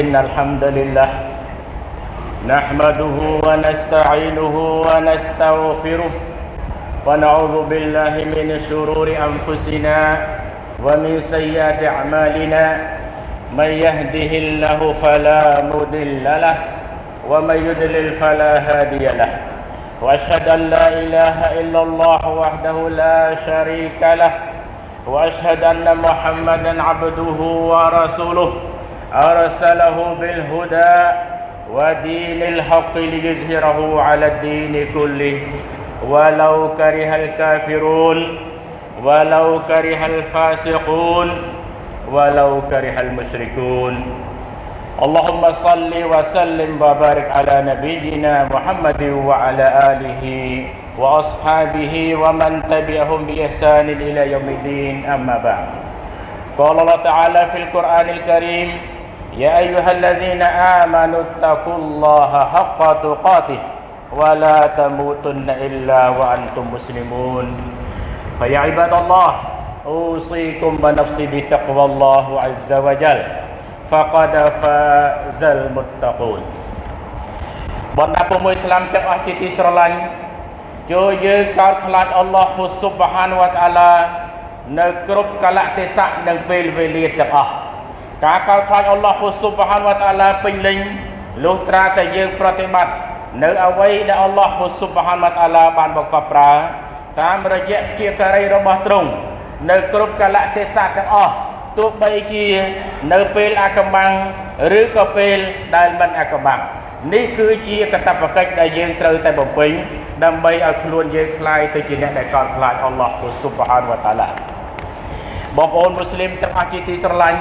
إن الحمد لله نحمده ونستعينه ونستغفره ونعوذ بالله من شرور أنفسنا ومن سيئات أعمالنا من يهده الله فلا مضل له ومن يضلل فلا هادي له وأشهد أن لا إله إلا الله وحده لا شريك له وأشهد أن محمدا عبده ورسوله أرسله بالهدى ودين الحق ليظهره على الدين كله. ولو كره الكافرون ولو كره الفاسقون ولو كره المشركون. اللهم صل وسلم وبارك على نبينا محمد وعلى آله وأصحابه ومن تبعهم بإحسان إلى يوم الدين. أما بعد قال الله تعالى في القرآن الكريم يا أيها الذين آمنوا اتقوا الله حق تقاته ولا تموتن إلا وأنتم مسلمون فيا عباد الله أوصيكم ونفسي بتقوى الله عز وجل فقد فاز المتقون បណ្ដាពុំមួយស្លាមទាំងអស់ជាទីស្រឡាញ់ចូលយើងកោតខ្លាចអល់ឡោះស៊ុបហានវតាឡានៅគ្រប់កលៈទេសៈនិងពេលវេលាទាំងអស់ ការកោតខ្លាចអល់ឡោះស៊ុបហានវតាឡាពេញលេញលុះត្រាតែយើងប្រតិបត្តិនៅអ្វីដែលអល់ឡោះស៊ុបហានវតាឡាបានបង្កប់ប្រើតាមរយៈជាការីរបស់ទ្រង់នៅគ្រប់កលៈទេសៈទាំងអស់ទោះបីជានៅពេលអាកំបាំងឬក៏ពេលដែលមិនអាកំបាំងនេះគឺជាកតបកិច្ចដែលយើងត្រូវតែបំពេញដើម្បីឲ្យខ្លួនយើងคลายទៅជាអ្នកដែលកោតខ្លាចអល់ឡោះស៊ុបហានវតាឡាបងប្អូនមូស្លីមទាំងអស់ជាទីស្រឡាញ់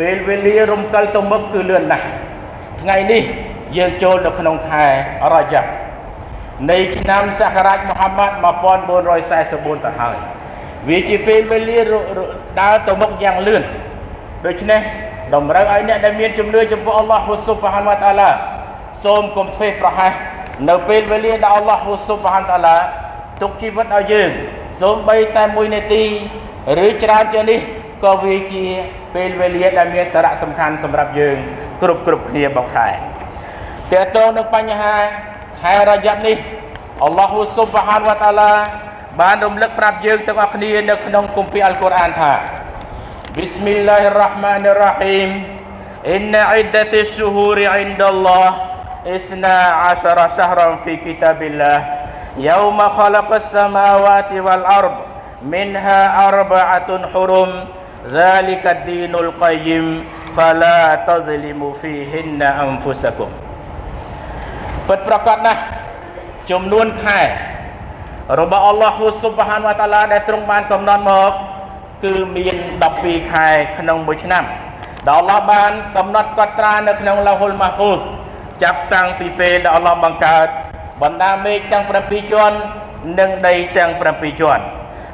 ពេលវេលារំកិលទៅមុខគឺលឿនណាស់ថ្ងៃនេះយើងចូលនៅក្នុងខែរ៉ាយ៉ាប់នៃឆ្នាំសករាជមូហាម៉ាត់1444ទៅហើយវាជាពេលវេលាដើរទៅមុខយ៉ាងលឿនដូច្នេះតម្រូវឲ្យអ្នកដែលមានជំនឿចំពោះអល់ឡោះស៊ុបហានវតាឡាសូមកុំធ្វេសប្រហែសនៅពេលវេលាដែលអល់ឡោះស៊ុបហានតាឡាទុកជីវិតឲ្យយើងសូម្បីតែ1នាទី ឬច្រើនជាងនេះ ក៏វាជាពេលវេលាដែលមានសារៈសំខាន់សម្រាប់យើងគ្រប់គ្រប់គ្នាបងខែតើតើនឹងបញ្ហាខែរយ៉ាប់នេះអល់ឡោះស៊ុបហានវតាឡាបានរំលឹកប្រាប់យើងទាំងអស់គ្នានៅក្នុងគម្ពីរអល់កុរអានថា Bismillahirrahmanirrahim Inna iddati syuhuri indallah إثنا عشر شهرا في كتاب الله يوم خلق السماوات والأرض منها أربعة حرم ذلك الدين القيم فلا تظلموا فيهن أنفسكم ពិតប្រកបណាស់ចំនួនខែរបស់អល់ឡោះស៊ុបហានវតាឡាដែលទ្រង់បានកំណត់មកគឺមាន12ខែក្នុងមួយឆ្នាំដែលអល់ឡោះបានកំណត់កត់ត្រានៅក្នុងឡៅហ៊ុលម៉ាហ្វូសចាប់តាំងពីពេលដែលអល់ឡោះបង្កើតបណ្ដាមេឃទាំង7ជាន់និងដីទាំង7ជាន់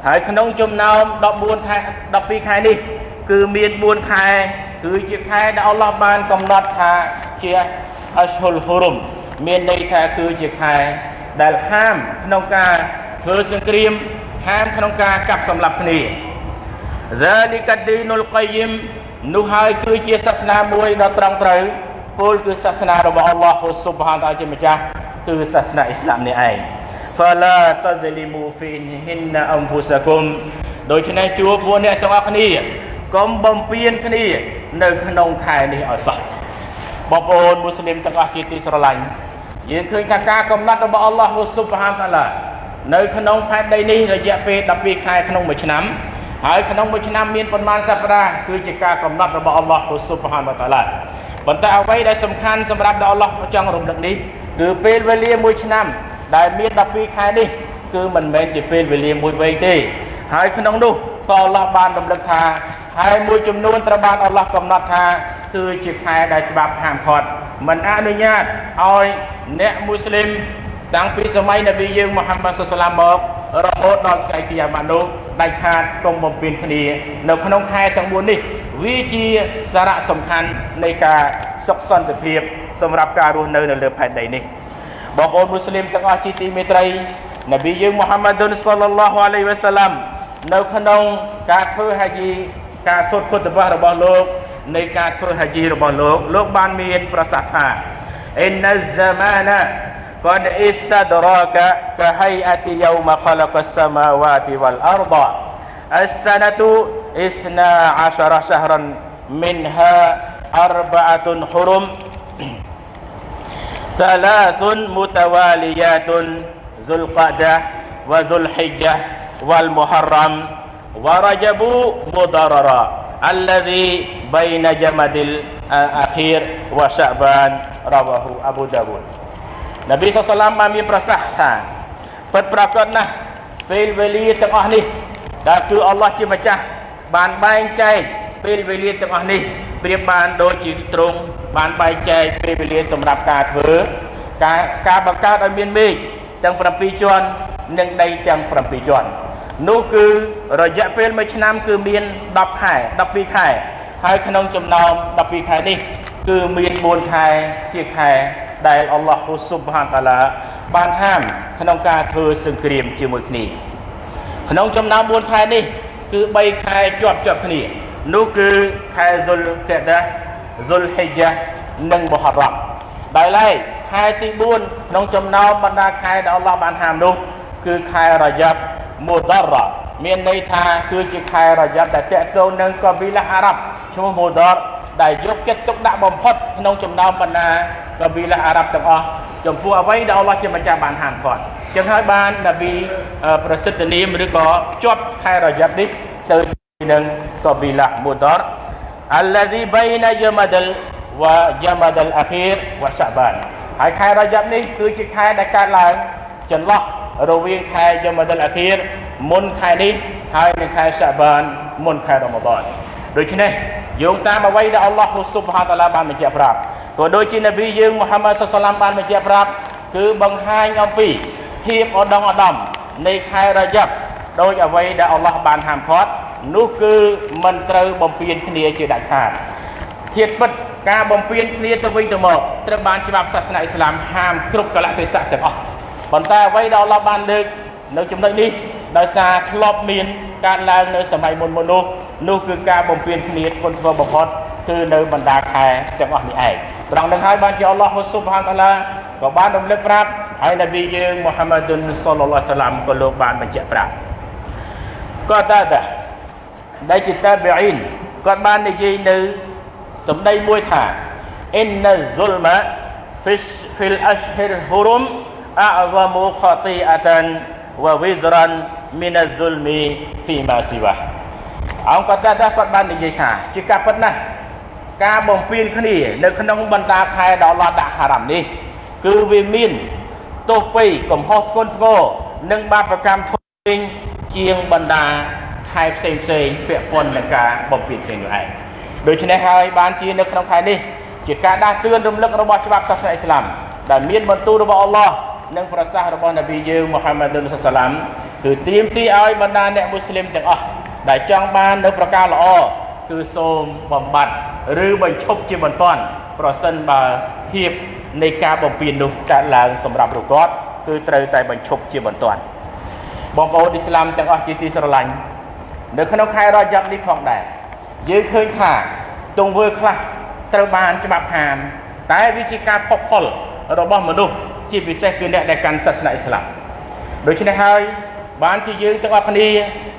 ហើយក្នុងចំណោម14ខែ12ខែនេះគឺមាន4ខែគឺជាខែដែលអល់ឡោះបានកំណត់ថាជាអស្ហុលហ៊ុរុមមានន័យថាគឺជាខែដែលហាមក្នុងការធ្វើសង្គ្រាមហាមក្នុងការកាប់សម្លាប់គ្នា ذلك الدين القيم នោះហើយគឺជាសាសនាមួយដ៏ត្រង់ត្រូវពលគឺសាសនារបស់អល់ឡោះស៊ុបហានតាជាម្ចាស់គឺសាសនាអ៊ីស្លាមនេះឯង fala tadlimu fihinna anfusakum ដូច្នេះជួបពួកអ្នកទាំងអស់គ្នាកុំបំពេញគ្នា នៅក្នុងខែនេះឲ្យសោះបងប្អូនមូស្លីមទាំងអស់ជាទីស្រឡាញ់យើងឃើញថាការកំណត់របស់អល់ឡោះស៊ុបហានតាឡានៅក្នុងផែនដីនេះរយៈពេល12ខែក្នុងមួយឆ្នាំហើយក្នុងមួយឆ្នាំមានប៉ុន្មានសប្តាហ៍គឺជាការកំណត់របស់អល់ឡោះស៊ុបហានតាឡាប៉ុន្តែអ្វីដែលសំខាន់សម្រាប់ដល់អល់ឡោះចង់រំលឹកនេះគឺពេលវេលាមួយឆ្នាំ ដែលមាន12ខែនេះគឺមិនមែនជាពេលវេលាមួយវែងទេ ហើយក្នុងនោះក៏អល់ឡោះបានរំលឹកថាខែមួយចំនួនត្រូវបានអល់ឡោះកំណត់ថាគឺជាខែដែលច្បាប់ហាមឃាត់មិនអនុញ្ញាតឲ្យអ្នកមូស្លីមតាំងពីសម័យនប៊ីយើងមូហាម៉ាត់សុសឡាមមករហូតដល់ថ្ងៃគីយ៉ាម៉ានោះដាច់ខាតកុំបំពេញគ្នានៅក្នុងខែទាំង4នេះវាជាសារៈសំខាន់នៃការសុខសន្តិភាពសម្រាប់ការរស់នៅនៅលើផែនដីនេះ បងប្អូនមូស្លីមទាំងអស់ជាទីមេត្រីនប៊ីយើងមូហាម៉ាឌុនសល្លឡោះអាឡៃវ៉ាសាឡាំនៅក្នុងការធ្វើហាជីការសូត្រពុទ្ធបទរបស់លោក នៃការធ្វើហាជីរបស់លោកលោកបានមានប្រសាសន៍ថាអ៊ីនណាហ្សាម៉ាណា قد استدرك كهيئة يوم خلق السماوات والأرض السنة إثنا عشر شهرا منها أربعة حرم Salasun mutawaliyatun Zulqadah wa Zulhijjah wal Muharram wa Rajabu mudarara alladhi baina Jamadil akhir wa Sya'ban rawahu Abu Dawud. Nabi SAW mami prasah ha perprakon nah fil wali tengah ni. Datu Allah ci macah ban bain cai fil wali tengah ni. เปรียบบ้านโดยจิตรง បានបែងចែកពេលវេលាសម្រាប់ការធ្វើការការបង្កើតឲ្យមានមេឃទាំង7ជាន់និងដីទាំង7ជាន់នោះគឺរយៈពេល1ឆ្នាំគឺមាន10ខែ12ខែហើយក្នុងចំណោម12ខែនេះគឺមាន4ខែជាខែដែលអល់ឡោះស៊ុបហានតាឡាបានហាមក្នុងការធ្វើសង្គ្រាមជាមួយគ្នាក្នុងចំណោម4ខែនេះគឺ3ខែជាប់ជាប់គ្នានោះគឺខែហ្សុលកេដា ហ្សុលហ៊ីយ៉ានិងមូហារ៉ាំដោយឡែកខែទី4ក្នុងចំណោមបណ្ដាខែដែលអល់ឡោះបានហាមនោះគឺខែរយ៉ាប់មូដារ៉ាមានន័យថាគឺជាខែរយ៉ាប់ដែលតេតងនឹងកប៊ីឡាអារ៉ាប់ឈ្មោះមូដារដែលយកចិត្តទុកដាក់បំផុតក្នុងចំណោមបណ្ដាកប៊ីឡាអារ៉ាប់ទាំងអស់ចំពោះអ្វីដែលអល់ឡោះជាម្ចាស់បានហាមគាត់ចឹងហើយបាននប៊ីប្រសិទ្ធនាមឬក៏ភ្ជាប់ខែរយ៉ាប់នេះទៅនឹងកប៊ីឡាមូដារ الذي بين جمد وجمد الاخير وشعبان ហើយខែរយ៉ាប់នេះគឺជាខែដែលកើតឡើងចន្លោះរវាងខែយមដលអាខៀរមុនខែនេះហើយនិងខែសាបានមុនខែរ៉ម៉ាដនដូច្នេះយោងតាមអ្វីដែលអល់ឡោះស៊ុបហាតាឡាបានបញ្ជាក់ប្រាប់ក៏ដូចជានប៊ីយើងមូហាម៉ាត់សុសឡាមបានបញ្ជាក់ប្រាប់គឺបង្ហាញអំពីភាពឧត្តមឧត្តមនៃខែរយ៉ាប់ ដោយអ្វីដែលអល់ឡោះបានហាមឃាត់នោះគឺមិនត្រូវបំពេញគ្នាជាដាច់ខាតធៀបពិតការបំពេញគ្នាទៅវិញទៅមកត្រូវបានច្បាប់សាសនាអ៊ីស្លាមហាមគ្រប់កលៈទេសៈទាំងអស់ប៉ុន្តែអ្វីដែលអល់ឡោះបានលើកនៅចំណុចនេះដោយសារធ្លាប់មានកើតឡើងនៅសម័យមុនមុននោះនោះគឺការបំពេញគ្នាធ្ងន់ធ្ងរបំផុតគឺនៅបណ្ដាខែទាំងអស់នេះឯងត្រង់នឹងហើយបានជាអល់ឡោះស៊ុបហានតាឡាក៏បានរំលឹកប្រាប់ហើយនប៊ីយើងមូហាម៉ាឌុនសល្លឡោះសាឡាមក៏លោកបានបញ្ជាក់ប្រាប់ ក៏តាតាដែលជាតាប៊ីនគាត់បាននិយាយនៅសម្ដីមួយថា inna zulma fish fil ashhir hurum a'zamu khati'atan wa wizran min az-zulmi fi ma siwa អង្គគាត់តាគាត់បាននិយាយថាជាការពិតណាស់ការបំពេញគ្នានៅក្នុងបណ្ដាខែដ៏ឡាត់ដាក់ហារ៉ាំនេះ គឺវាមានទោសពីកំហុសធ្ងន់ធ្ងរនិងបាបកម្មធំធេង ជាងបណ្ដាខែផ្សេងផ្សេងពាក់ព័ន្ធនឹងការបំពេញគ្នានោះឯងដូច្នេះហើយបានជានៅក្នុងខែនេះជាការដាស់តឿនរំលឹករបស់ច្បាប់សាសនាអ៊ីស្លាមដែលមានបន្ទូលរបស់អល់ឡោះនិងប្រសាសន៍របស់នប៊ីយើងមូហាម៉ាឌុនសាឡាមគឺត្រៀមទីឲ្យបណ្ដាអ្នកមូស្លីមទាំងអស់ដែលចង់បាននៅប្រការល្អគឺសូមបំបត្តិឬបញ្ឈប់ជាបន្ទាន់ប្រសិនបើភាពនៃការបំពេញនោះកើតឡើងសម្រាប់រគាត់គឺត្រូវតែបញ្ឈប់ជាបន្ទាន់ បងប្អូនអ៊ីស្លាមទាំងអស់ជាទីស្រឡាញ់នៅក្នុងខែរយ៉ាប់នេះផងដែរយើងឃើញថាទង្វើខ្លះត្រូវបានច្បាប់ហាមតែវាជាការផុសផុលរបស់មនុស្សជាពិសេសគឺអ្នកដែលកាន់សាសនាអ៊ីស្លាមដូច្នេះហើយបានជាយើងទាំងអស់គ្នា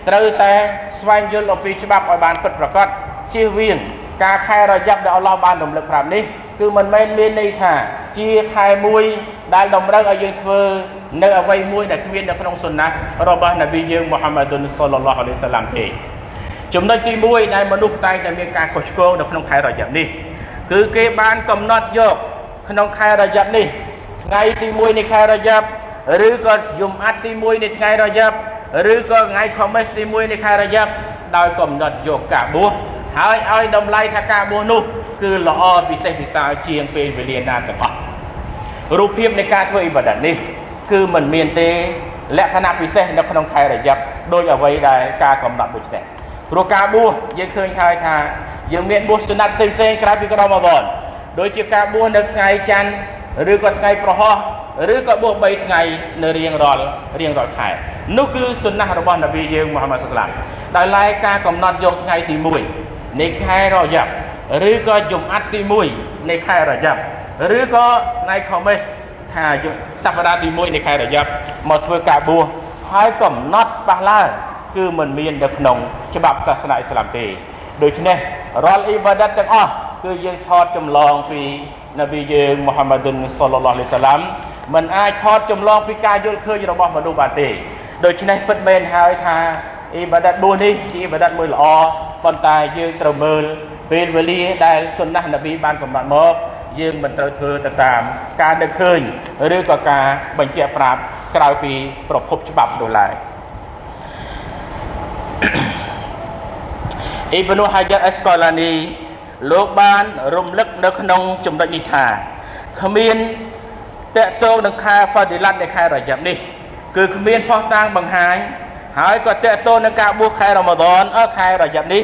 ត្រូវតែស្វែងយល់អំពីច្បាប់ឲ្យបានពិតប្រាកដជៀសវាងការខែរយ៉ាប់ដែលអល់ឡោះបានរំលឹកប្រាប់នេះ គឺមិនមែនមានន័យថាជាខែមួយដែលតម្រូវឲ្យយើងធ្វើនៅអ្វីមួយដែលគ្មាននៅក្នុងសុណារបស់នប៊ីយើងមូហាម៉ាឌុនសល្លឡោះអាឡៃសាឡាំទេចំណុចទី1ដែលមនុស្សតែងតែមានការខុសឆ្គងនៅក្នុងខែរយ៉ាប់នេះគឺគេបានកំណត់យកក្នុងខែរយ៉ាប់នេះថ្ងៃទី1នៃខែរយ៉ាប់ឬក៏យំអាត់ទី1នៃថ្ងៃរយ៉ាប់ឬក៏ថ្ងៃខមេសទី1នៃខែរយ៉ាប់ដោយកំណត់យកការបួសហើយឲ្យតម្លៃថាការបួសនោះ គឺល្អពិសេសពិសាលជាងពេលវេលាណាទាំងអស់រូបភាពនៃការធ្វើអ៊ីបាដាតនេះ គឺมันមានទេលក្ខណៈពិសេសនៅក្នុងខែរយ៉ាប់ដោយអ្វីដែលការកំណត់ដូចនេះព្រោះការបួសយើងឃើញហើយថាយើងមានបួសសុណាត់ផ្សេងផ្សេងក្រៅពីក្រមបនដូចជាការបួសនៅថ្ងៃច័ន្ទឬក៏ថ្ងៃប្រហោះឬក៏បួស3ថ្ងៃនៅរៀងរាល់រៀងរាល់ខែនោះគឺសុណាស់របស់នប៊ីយើងមូហាម៉ាត់សាឡាមដោយឡែកការកំណត់យកថ្ងៃទី1នៃខែរយ៉ាប់ ឬក៏យំអាត់ទី1នៃខែរយ៉ាប់ឬក៏ថ្ងៃខមេសថាសប្តាហ៍ទី1នៃខែរយ៉ាប់មកធ្វើការបួសហើយកំណត់ប៉ះឡើងគឺមិនមាននៅក្នុងច្បាប់សាសនាអ៊ីស្លាមទេដូច្នេះរាល់អ៊ីបាដាតទាំងអស់គឺយើងថតចម្លងពីនប៊ីយើងមូហាម៉ាឌុនសល្លឡោះអាឡៃសាឡាំមិនអាចថតចម្លងពីការយល់ឃើញរបស់មនុស្សបានទេដូច្នេះពិតមែនហើយថាអ៊ីបាដាត4នេះជាអ៊ីបាដាតមួយល្អប៉ុន្តែយើងត្រូវមើល ពេលវេលាដែលសុនណះនប៊ីបានកំណត់មកយើងមិនត្រូវធ្វើទៅតាមការនឹកឃើញឬក៏ការបញ្ជាក់ប្រាប់ក្រៅពីប្រភពច្បាប់នោះឡើយអ៊ីបនូហាយ៉ាត់អេសកូឡានីលោកបានរំលឹកនៅក្នុងចំណុចនេះថាគ្មានតកតងនឹងខែហ្វាឌីឡាត់នៃខែរយ៉ាប់នេះ គឺគ្មានផុសតាងបង្ហាញហើយក៏តកតងនឹងការបួសខែរ៉ម៉ាឌនអើខែរយ៉ាប់នេះ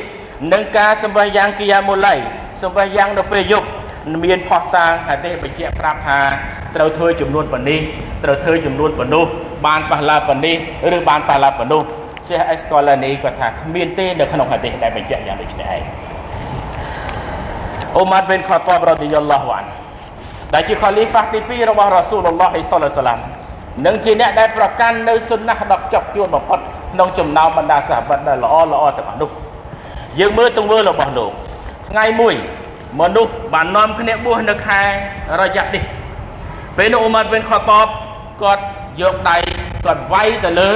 និងការសម្បះយ៉ាងគីយ៉ាមូឡៃសម្បះយ៉ាងនៅពេលយប់មានផុសតាងហាឌីសបញ្ជាក់ប្រាប់ថាត្រូវធ្វើចំនួនប៉ុណ្នេះត្រូវធ្វើចំនួនប៉ុណ្នោះបានប៉ះឡាប៉ុណ្នេះឬបានប៉ះឡាប៉ុណ្នោះសេះអេសកូឡានីគាត់ថាគ្មានទេនៅក្នុងហាឌីសដែលបញ្ជាក់យ៉ាងដូចនេះឯងអូម៉ាត់ប៊ិនខាតាបរ៉ាឌីយ៉ាឡោះវ៉ានដែលជាខលីហ្វាទី2របស់រ៉ាស៊ូលឡោះអ៊ីសឡាឡាមនិងជាអ្នកដែលប្រកាន់នៅសុនណះដ៏ខ្ជាប់ខ្ជួនបំផុតក្នុងចំណោមបណ្ដាសាហាបដែលល្អល្អទាំងអស់នោះ យើងមើលទង្វើរបស់លោកថ្ងៃមួយមនុស្សបាននាំគ្នាបួសនៅខែរយៈនេះពេលនោះអ៊ូម៉ាត់ប៊ិនខាតាបគាត់យកដៃគាត់វាយទៅលើ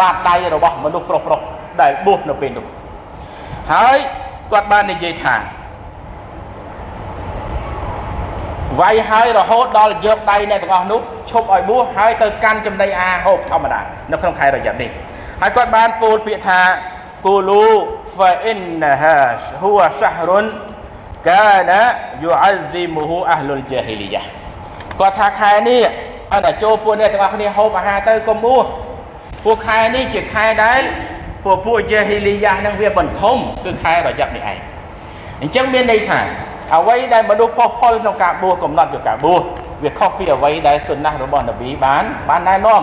បាតដៃរបស់មនុស្សប្រុសប្រុសដែលបួសនៅពេលនោះហើយគាត់បាននិយាយថាវាយហើយរហូតដល់យកដៃអ្នកទាំងអស់នោះឈប់ឲ្យបួសហើយទៅកាន់ចំណីអាហារហូបធម្មតានៅក្នុងខែរយៈនេះហើយគាត់បានពោលពាក្យថាគូលូ فإنها هو شهر كان يعظمه أهل الجاهلية គាត់ថាខែនេះអត់តែចូលពួកអ្នកទាំងអស់គ្នាហូបអាហារទៅកុំបួសពួកខែនេះជាខែដែលពួកពួកជាហ៊ីលីយ៉ានឹងវាបន្ថុំគឺខែរយៈនេះឯងអញ្ចឹងមានន័យថាអ្វីដែលមនុស្សផុសផុលក្នុងការបួសកំណត់យកការបួសវាខុសពីអ្វីដែលសុណាស់របស់នប៊ីបានបានណែនាំ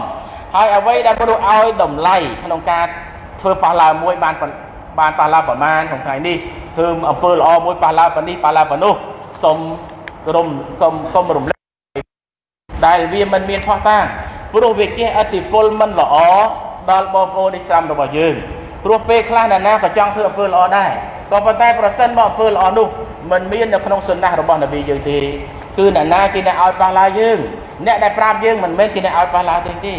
ហើយអ្វីដែលមនុស្សឲ្យតម្លៃក្នុងការធ្វើប៉ះឡាមួយបាន បានប៉ះឡាប្រមាណក្នុងថ្ងៃនេះធ្វើអំពើល្អមួយប៉ះឡាប៉ុណ្នេះប៉ះឡាប៉ុណ្នោះសុំរំសុំសុំរំលឹកដែលវាមិនមានផោះតាងព្រោះវាជះអតិពលមិនល្អដល់បងប្អូនឥស្លាមរបស់យើងព្រោះពេលខ្លះអ្នកណាក៏ចង់ធ្វើអំពើល្អដែរក៏ប៉ុន្តែប្រសិនបើអំពើល្អនោះមិនមាននៅក្នុងសុណាស់របស់នប៊ីយើងទេគឺអ្នកណាជាអ្នកឲ្យប៉ះឡាយើងអ្នកដែលប្រាប់យើងមិនមែនជាអ្នកឲ្យប៉ះឡាទេទេ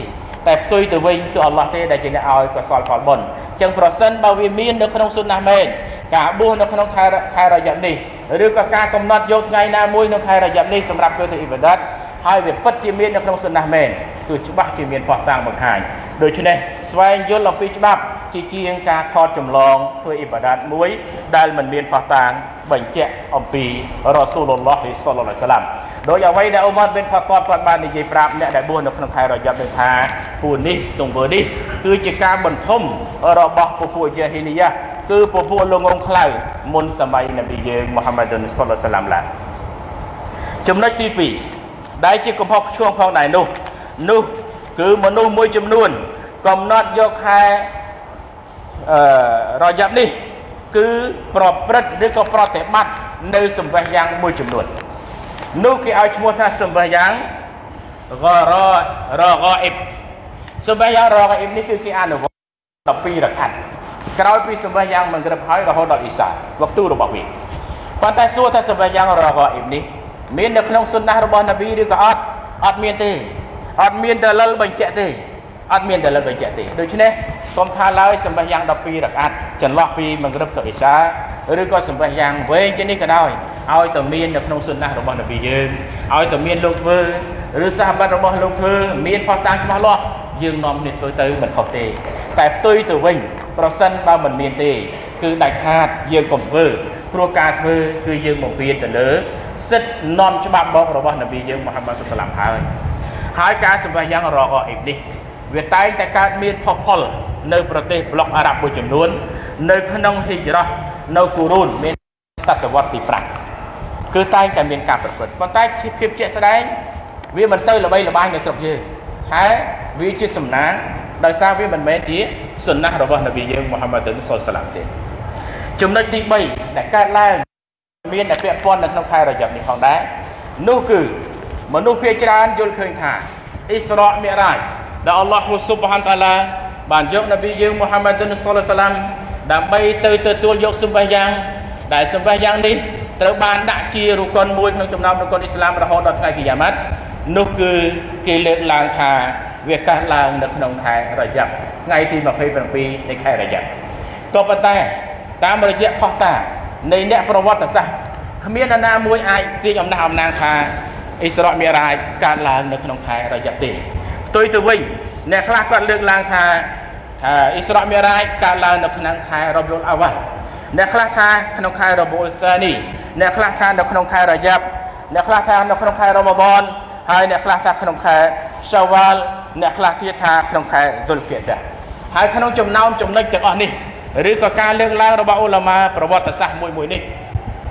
តែផ្ទុយទៅវិញគឺអល់ឡោះទេដែលជាអ្នកឲ្យកសលផលបុណ្យ ចឹងប្រសិនបើវាមាននៅក្នុងសុណាស់មែនការបួសនៅក្នុងខែខែរយៈនេះឬក៏ការកំណត់យកថ្ងៃណាមួយនៅខែរយៈនេះសម្រាប់ធ្វើទៅអ៊ីបាដាត ហើយវាពិតជាមាននៅក្នុងសុណាស់មែនគឺច្បាស់ជាមានផោះតាំងបង្ហាញដូច្នេះស្វែងយល់អំពីច្បាប់ជាជាងការថតចម្លងធ្វើអ៊ីបាដាតមួយ ដែលមិនមានផោះតាំងបញ្ជាក់អំពីរ៉ាស៊ូលឡោះសល្លឡោះសាឡាំដោយអ្វីដែលអ៊ូម៉ាត់ប៊ិនផាតតគាត់បាននិយាយប្រាប់អ្នកដែលបួសនៅក្នុងខែរយៈនឹងថាពួកនេះទង្វើនេះគឺជាការបន្ថុំរបស់ពពួកជាហ៊ីលីយ៉ាគឺពពួកលងងខ្លៅមុនសម័យនប៊ីយើងមូហាម៉ាឌុនសល្លឡោះសាឡាំឡាចំណុចទី2 ដែលជាកំហុសឆ្គងផងដែរនោះនោះគឺមនុស្សមួយចំនួន កំណត់យកខែអឺរយៈនេះ គឺប្រព្រឹត្តឬក៏ប្រតិបត្តិនៅសម្ភារយ៉ាងមួយចំនួននោះគេឲ្យឈ្មោះថាសម្ភារយ៉ាងរររកអ៊ីបសម្ភារយ៉ាងរកអ៊ីបនេះគឺគេអនុវត្ត12រកាត់ក្រោយពីសម្ភារយ៉ាងមង្រឹបហើយរហូតដល់អ៊ីសាវកទូរបស់វាប៉ុន្តែសួរថាសម្ភារយ៉ាងរកអ៊ីបនេះ មាននៅក្នុងសុនណះរបស់នប៊ីឬក៏អត់អត់មានទេអត់មានដលិលបញ្ជាក់ទេអត់មានដលិលបញ្ជាក់ទេដូច្នេះសូមថាឡើយសម្បះយ៉ាង12រកាត់ចន្លោះពីមង្រឹបទៅអ៊ីសាឬក៏សម្បះយ៉ាងវែងជាងនេះក៏ដោយឲ្យតែមាននៅក្នុងសុនណះរបស់នប៊ីយើងឲ្យតែមានលោកធ្វើឬសាហាបរបស់លោកធ្វើមានផុសតាំងច្បាស់លាស់យើងនាំគ្នាធ្វើទៅមិនខុសទេតែផ្ទុយទៅវិញប្រសិនបើមិនមានទេ គឺដាច់ខាតយើងកុំធ្វើព្រោះការធ្វើគឺយើងបំពេញទៅលើ សិទ្ធនាំច្បាប់បករបស់នប៊ីយើងមូហាម៉ាត់សុសឡាមហើយហើយការសម្ភារយ៉ាងរកអ៊ីបនេះវាតែងតែកើតមានផុសផុលនៅប្រទេសប្លុកអារ៉ាប់មួយចំនួន នៅក្នុងហ៊ីជ្រោះនៅគូរូនមានសតវត្សទី5គឺតែងតែមានការប្រព្រឹត្តប៉ុន្តែភាពជាក់ស្ដែងវាមិនសូវល្បីល្បាញនៅស្រុកយើងហើយវាជាសំណាងដោយសារវាមិនមែនជាសុណាស់របស់នប៊ីយើងមូហាម៉ាត់សុលសាឡាមទេចំណុចទី3ដែលកើតឡើង មានតែពាក់ព័ន្ធនៅក្នុងខែរយប់នេះផងដែរនោះគឺមនុស្សភាគច្រើនយល់ឃើញថាអ៊ីស្រាមិរ៉ាជដែលអល់ឡោះស៊ុបហានតាឡាបានយកនប៊ីយើងមូហាម៉ាត់សុលឡាសាឡាំដើម្បីទៅទទួលយកសម្បះយ៉ាងដែលសម្បះយ៉ាងនេះត្រូវបានដាក់ជារុកុនមួយក្នុងចំណោមរុកុនអ៊ីស្លាមរហូតដល់ថ្ងៃគីយ៉ាម៉ាត់នោះគឺគេលើកឡើងថាវាកាសឡើងនៅក្នុងខែរយប់ថ្ងៃទី27នៃខែរយប់ក៏ប៉ុន្តែតាមរយៈផុសតា នៃអ្នកប្រវត្តិសាស្ត្រគ្មាននរណាមួយអាចទាញអំណះអំណាងថាអ៊ីស្រាអ៊ីមីរ៉ាជកើតឡើងនៅក្នុងខែរយប់ទេផ្ទុយទៅវិញអ្នកខ្លះគាត់លើកឡើងថាអ៊ីស្រាអ៊ីមីរ៉ាជកើតឡើងនៅក្នុងខែរ៉ប៊ុលអាវ៉ាល់អ្នកខ្លះថាក្នុងខែរ៉ប៊ុលសានីអ្នកខ្លះថានៅក្នុងខែរយប់អ្នកខ្លះថានៅក្នុងខែរ៉ម៉ាដនហើយអ្នកខ្លះថាក្នុងខែសាវ៉ាល់អ្នកខ្លះទៀតថាក្នុងខែស៊ុលគីដាហើយក្នុងចំណោមចំណុចទាំងអស់នេះ ឬក៏ការលើកឡើងរបស់អ៊ុលាម៉ាប្រវត្តិសាស្ត្រមួយមួយនេះ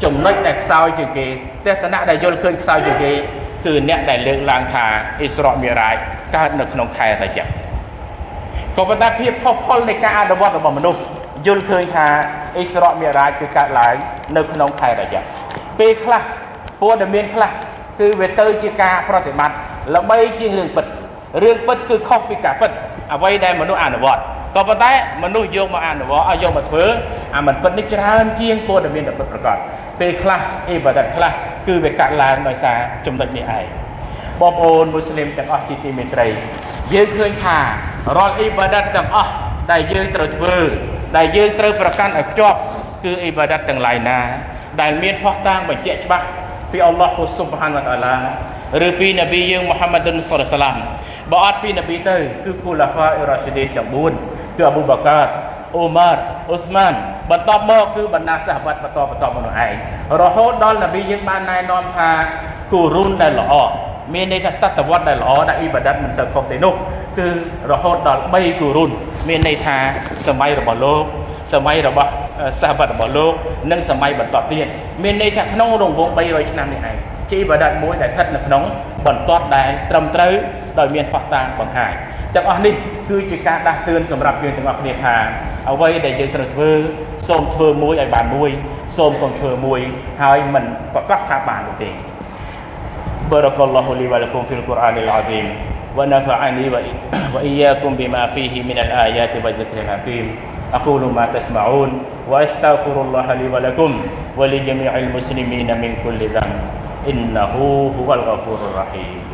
ចំណុចដែលខ្សោយជាងគេទស្សនៈដែលយល់ឃើញខ្សោយជាងគេគឺអ្នកដែលលើកឡើងថាអ៊ីស្រាអ៊ីមីរ៉ាជកើតនៅក្នុងខែរយៈក៏ប៉ុន្តែភាពផុសផុលនៃការអនុវត្តរបស់មនុស្សយល់ឃើញថាអ៊ីស្រាអ៊ីមីរ៉ាជគឺកើតឡើងនៅក្នុងខែរយៈពេលខ្លះព័ត៌មានខ្លះគឺវាទៅជាការប្រតិបត្តិល្បីជាងរឿងពិតរឿងពិតគឺខុសពីការពិតអ្វីដែលមនុស្សអនុវត្ត ក៏ប៉ុន្តែមនុស្សយកមកអនុវត្តឲ្យយកមកធ្វើអាមិនពិតនេះច្រើនជាងព័ត៌មានដែលពិតប្រាកដពេលខ្លះអ៊ីបាដាតខ្លះគឺវាកាត់ឡើងដោយសារចំណុចនេះឯងបងប្អូនមូស្លីមទាំងអស់ជាទីមេត្រីយើងឃើញថារាល់អ៊ីបាដាតទាំងអស់ដែលយើងត្រូវធ្វើដែលយើងត្រូវប្រកាន់ឲ្យខ្ជាប់គឺអ៊ីបាដាតទាំងឡាយណា ដែលមានផុសតាងបញ្ជាក់ច្បាស់ពីអល់ឡោះស៊ុបហានវតាឡាឬពីនប៊ីយើងមូហាម៉ាត់សុលឡាមបើអត់ពីនប៊ីទៅគឺគូឡាហ្វាអ៊ីរ៉ាស៊ីឌីនទាំង4 គឺអប៊ូបាកាអ៊ូម៉ារអ៊ូស្មានបន្ទាប់មកគឺបណ្ដាសាហបាត់បន្តបន្តមកនោះឯងរហូតដល់នប៊ីយើងបានណែនាំថាគូរុនដែលល្អមានន័យថាសតវត្សដែលល្អដែលអ៊ីបាដាតមិនសូវខុសទេនោះគឺរហូតដល់3គូរុនមានន័យថាសម័យរបស់លោកសម័យរបស់សាហបាត់របស់លោកនិងសម័យបន្តទៀតមានន័យថាក្នុងរង្វង់300ឆ្នាំនេះឯងជាអ៊ីបាដាតមួយដែលស្ថិតនៅក្នុងបន្ទាត់ដែលត្រឹមត្រូវដោយមានផុសតាងបង្ហាញ ទាំងអស់នេះគឺជាការដាស់តឿនសម្រាប់យើងទាំងអស់គ្នាថាអ្វីដែលយើងត្រូវធ្វើសូមធ្វើមួយឲ្យបានមួយសូមកុំធ្វើមួយហើយមិនប្រកាសថាបានទេ بارك الله لي ولكم في القرآن العظيم ونفعني وإياكم بما فيه من الآيات والذكر الحكيم أقول ما تسمعون وأستغفر الله لي ولكم ولجميع المسلمين من كل ذنب إنه هو الغفور الرحيم